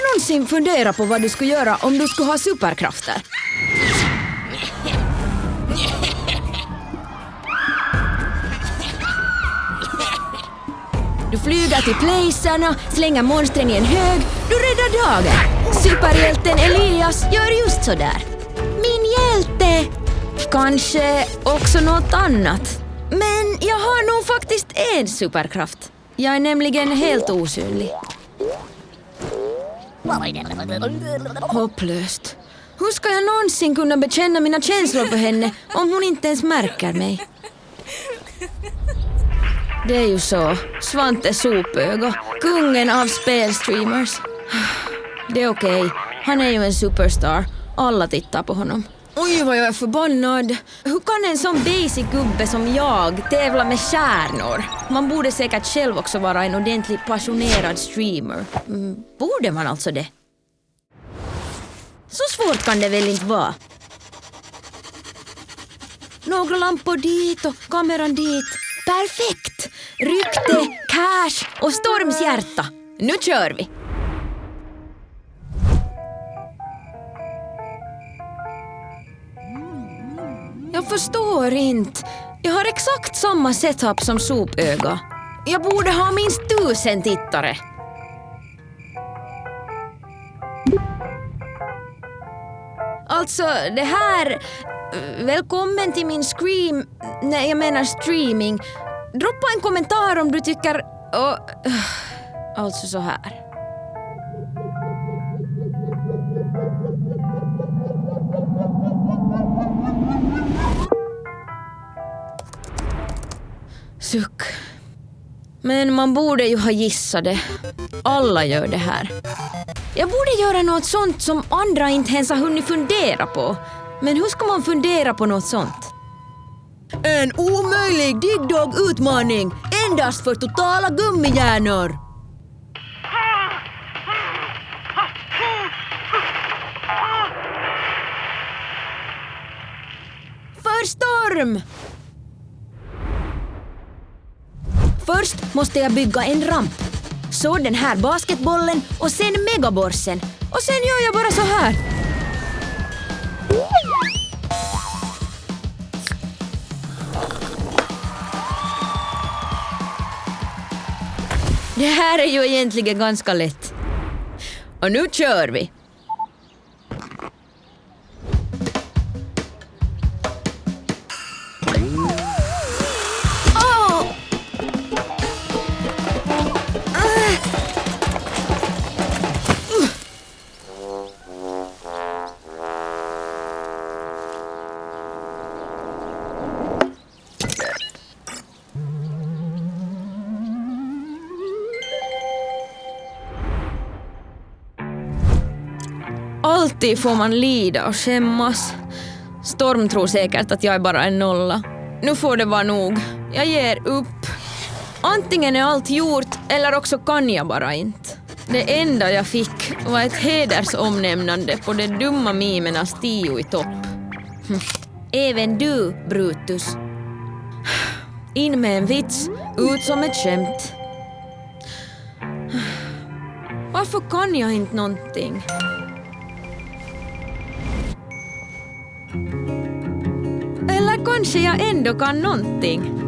du någonsin funderat på vad du skulle göra om du skulle ha superkrafter? Du flyger till placerna, slänger monstren i en hög, du räddar dagen. Superhjälten Elias gör just sådär. Min hjälte! Kanske också något annat. Men jag har nog faktiskt en superkraft. Jag är nämligen helt osynlig. Hopplöst. Hur ska jag någonsin kunna bekänna mina känslor för henne om hon inte ens märker mig? Det är ju så. Svante Sopöga, kungen av spelstreamers. Det är okej. Han är ju en superstar. Alla tittar på honom. Oj, vad jag är förbannad. Hur kan en sån basic gubbe som jag tävla med stjärnor? Man borde säkert själv också vara en ordentligt passionerad streamer. Mm, borde man alltså det? Så svårt kan det väl inte vara? Några lampor dit och kameran dit. Perfekt! Rykte, cash och Storms hjärta. Nu kör vi! Jag förstår inte. Jag har exakt samma setup som Sopöga. Jag borde ha minst tusen tittare. Alltså, det här... Välkommen till min scream... Nej, jag menar streaming. Droppa en kommentar om du tycker... Oh, alltså så här. Suck. Men man borde ju ha gissat det. Alla gör det här. Jag borde göra något sånt som andra inte ens har hunnit fundera på. Men hur ska man fundera på något sånt? En omöjlig digdog-utmaning endast för totala gummihjärnor. För storm! Först måste jag bygga en ramp. Så den här basketbollen och sen megaborsen. Och sen gör jag bara så här. Det här är ju egentligen ganska lätt. Och nu kör vi! Alltid får man lida och skämmas. Storm tror säkert att jag är bara en nolla. Nu får det vara nog. Jag ger upp. Antingen är allt gjort eller också kan jag bara inte. Det enda jag fick var ett hedersomnämnande på de dumma mimernas tio i topp. Hm. Även du, Brutus. In med en vits, ut som ett skämt. Varför kan jag inte någonting? Kanske jag ändå kan någonting.